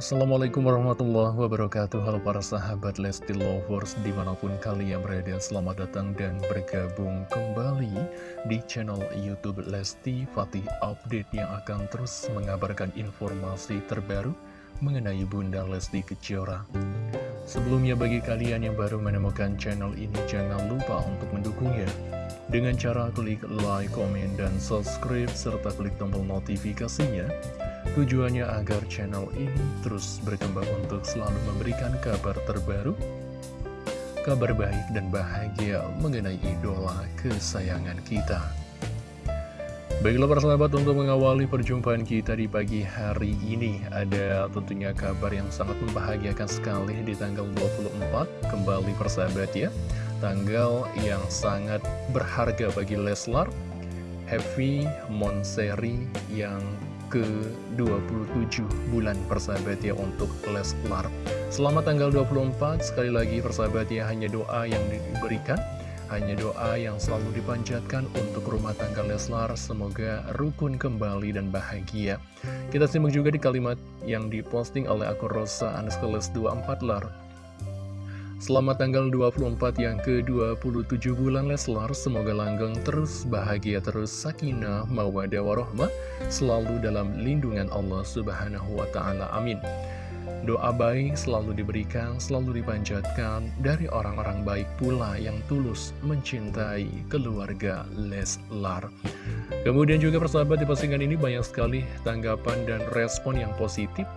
Assalamualaikum warahmatullahi wabarakatuh. Halo para sahabat Lesti Lovers Di mana pun kalian berada Selamat datang dan bergabung kembali Di channel Youtube Lesti Fatih Update Yang akan terus mengabarkan informasi terbaru Mengenai Bunda Lesti Kejora. Sebelumnya bagi kalian yang baru menemukan channel ini Jangan lupa untuk mendukungnya. Dengan cara klik like, komen, dan subscribe, serta klik tombol notifikasinya Tujuannya agar channel ini terus berkembang untuk selalu memberikan kabar terbaru, kabar baik dan bahagia mengenai idola kesayangan kita. Baiklah para sahabat untuk mengawali perjumpaan kita di pagi hari ini Ada tentunya kabar yang sangat membahagiakan sekali di tanggal 24 Kembali persahabat ya Tanggal yang sangat berharga bagi Leslar Happy Monseri yang ke-27 bulan persahabat ya untuk Leslar Selamat tanggal 24 sekali lagi persahabat ya hanya doa yang diberikan. Hanya doa yang selalu dipanjatkan untuk rumah tangga Leslar semoga rukun kembali dan bahagia. Kita simak juga di kalimat yang diposting oleh akun Rosa Aneskeles 24 Lar Selamat tanggal 24 yang ke-27 bulan Leslar, semoga langgeng terus bahagia terus sakinah mawadah warohmah selalu dalam lindungan Allah Subhanahu wa taala. Amin. Doa baik selalu diberikan, selalu dipanjatkan dari orang-orang baik pula yang tulus mencintai keluarga Leslar. Kemudian juga persahabat di postingan ini banyak sekali tanggapan dan respon yang positif.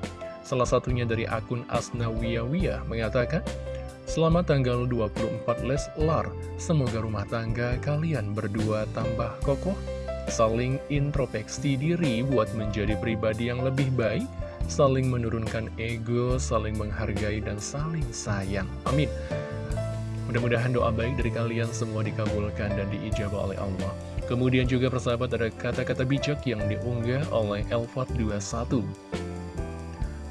Salah satunya dari akun Asnawiyawiyah mengatakan, Selamat tanggal 24 Leslar, semoga rumah tangga kalian berdua tambah kokoh, saling introspeksi diri buat menjadi pribadi yang lebih baik, saling menurunkan ego, saling menghargai, dan saling sayang. Amin. Mudah-mudahan doa baik dari kalian semua dikabulkan dan diijabah oleh Allah. Kemudian juga persahabat ada kata-kata bijak yang diunggah oleh Elfat 21.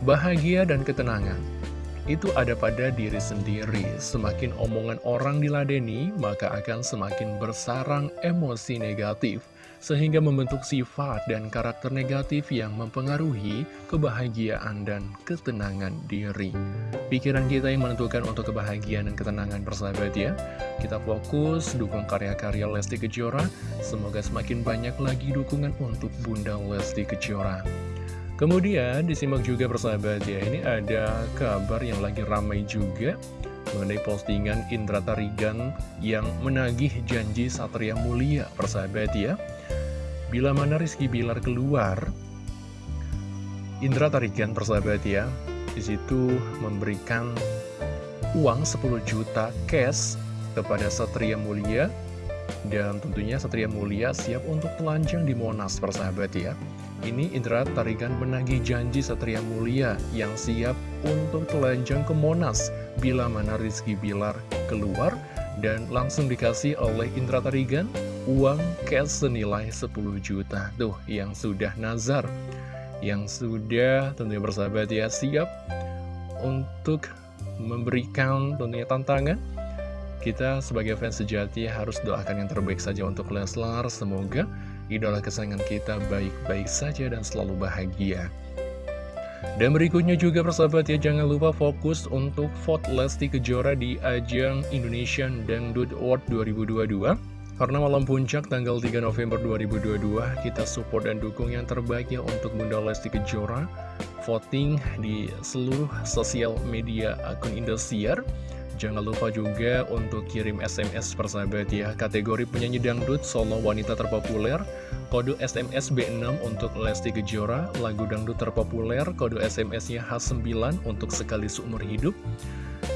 Bahagia dan ketenangan itu ada pada diri sendiri. Semakin omongan orang diladeni, maka akan semakin bersarang emosi negatif, sehingga membentuk sifat dan karakter negatif yang mempengaruhi kebahagiaan dan ketenangan diri. Pikiran kita yang menentukan untuk kebahagiaan dan ketenangan persahabat ya. Kita fokus, dukung karya-karya Lesti Kejora, semoga semakin banyak lagi dukungan untuk Bunda Lesti Kejora. Kemudian disimak juga persahabat ya, ini ada kabar yang lagi ramai juga mengenai postingan Indra Tarigan yang menagih janji Satria Mulia persahabat ya. Bila mana Rizky Bilar keluar, Indra Tarigan persahabat ya, di situ memberikan uang 10 juta cash kepada Satria Mulia dan tentunya Satria Mulia siap untuk telanjang di Monas persahabat ya. Ini Indra Tarigan menagih janji Satria Mulia yang siap untuk telanjang ke Monas bila mana Rizky Bilar keluar dan langsung dikasih oleh Indra Tarigan uang cash senilai 10 juta. Tuh, yang sudah nazar, yang sudah tentunya bersahabat ya siap untuk memberikan tentunya tantangan kita sebagai fans sejati harus doakan yang terbaik saja untuk Leslar. Semoga idola kesayangan kita baik-baik saja dan selalu bahagia. Dan berikutnya juga persahabat ya, jangan lupa fokus untuk vote Lesti Kejora di ajang Indonesian Dangdut Award 2022. Karena malam puncak tanggal 3 November 2022, kita support dan dukung yang terbaik ya untuk Bunda Lesti Kejora. Voting di seluruh sosial media akun Indosiar. Jangan lupa juga untuk kirim SMS persahabat ya. Kategori penyanyi dangdut solo wanita terpopuler Kode SMS B6 untuk Lesti Kejora Lagu dangdut terpopuler Kode SMS-nya H9 untuk sekali seumur hidup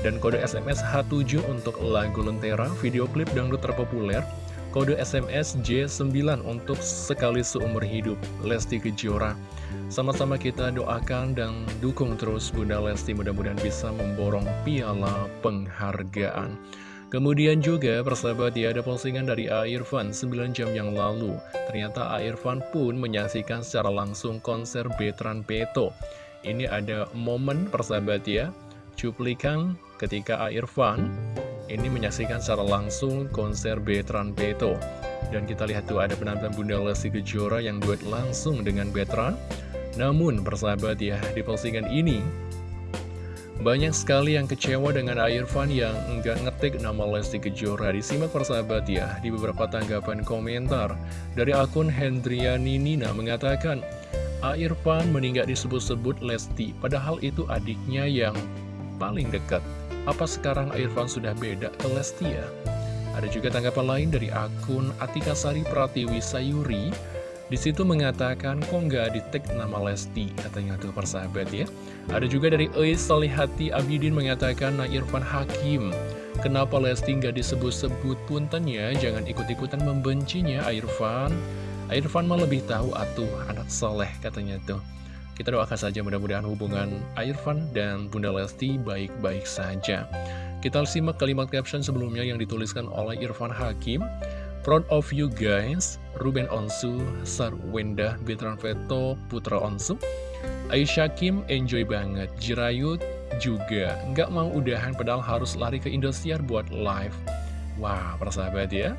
Dan kode SMS H7 untuk lagu Lentera Video klip dangdut terpopuler Kode SMS J9 untuk sekali seumur hidup Lesti Kejora sama-sama kita doakan dan dukung terus Bunda Lesti mudah-mudahan bisa memborong piala penghargaan. Kemudian juga persahabat ya ada postingan dari A. Irfan 9 jam yang lalu. Ternyata A. Irfan pun menyaksikan secara langsung konser Betran Peto. Ini ada momen persahabat ya, cuplikan ketika A. Ini menyaksikan secara langsung konser Betran Peto. Dan kita lihat tuh ada penampilan Bunda Lesti Kejora yang duet langsung dengan Betran. Namun persahabat ya, di postingan ini Banyak sekali yang kecewa dengan Irfan yang enggak ngetik nama Lesti Kejora Disimak persahabat ya di beberapa tanggapan komentar Dari akun Hendriani Nina mengatakan Irfan meninggal disebut-sebut Lesti Padahal itu adiknya yang paling dekat Apa sekarang Irfan sudah beda ke Lesti ya? Ada juga tanggapan lain dari akun Atika Sari Pratiwi Sayuri di situ mengatakan kok nggak di tag nama Lesti katanya tuh persahabat ya. Ada juga dari Eis Salihati Abidin mengatakan Nah Irfan Hakim. Kenapa Lesti nggak disebut-sebut puntennya? Jangan ikut-ikutan membencinya Irfan. Irfan mah lebih tahu atuh anak soleh katanya tuh. Kita doakan saja mudah-mudahan hubungan Irfan dan Bunda Lesti baik-baik saja. Kita simak kalimat caption sebelumnya yang dituliskan oleh Irfan Hakim. Proud of you guys, Ruben Onsu, Sarwenda, Betran Veto, Putra Onsu, Aisyah Kim enjoy banget, Jirayut juga, nggak mau udahan padahal harus lari ke Indosiar buat live. Wah, persahabat ya.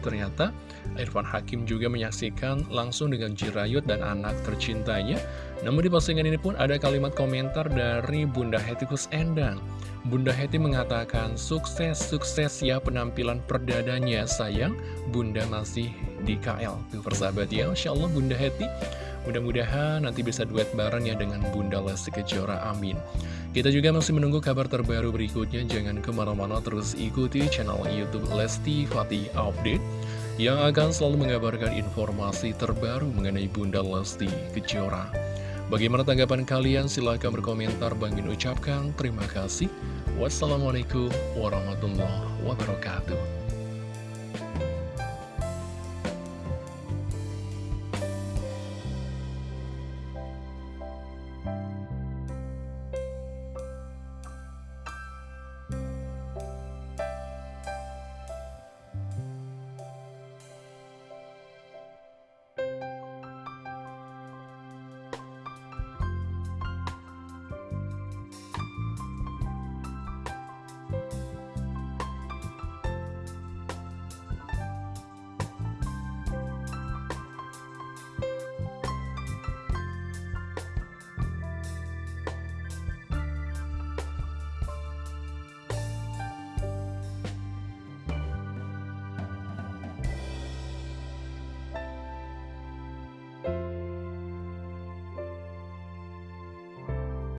Ternyata Irfan Hakim juga menyaksikan langsung dengan Jirayut dan anak tercintanya. Namun di postingan ini pun ada kalimat komentar dari Bunda Hetikus Endang. Bunda Heti mengatakan, sukses-sukses ya penampilan perdadanya sayang, Bunda masih di KL. Tuh persahabat ya, Insya Allah Bunda Heti, mudah-mudahan nanti bisa duet bareng ya dengan Bunda Lesti Kejora, amin. Kita juga masih menunggu kabar terbaru berikutnya, jangan ke mana-mana terus ikuti channel Youtube Lesti Fatih Update, yang akan selalu mengabarkan informasi terbaru mengenai Bunda Lesti Kejora. Bagaimana tanggapan kalian? Silahkan berkomentar. Bang Min ucapkan terima kasih. Wassalamualaikum warahmatullahi wabarakatuh.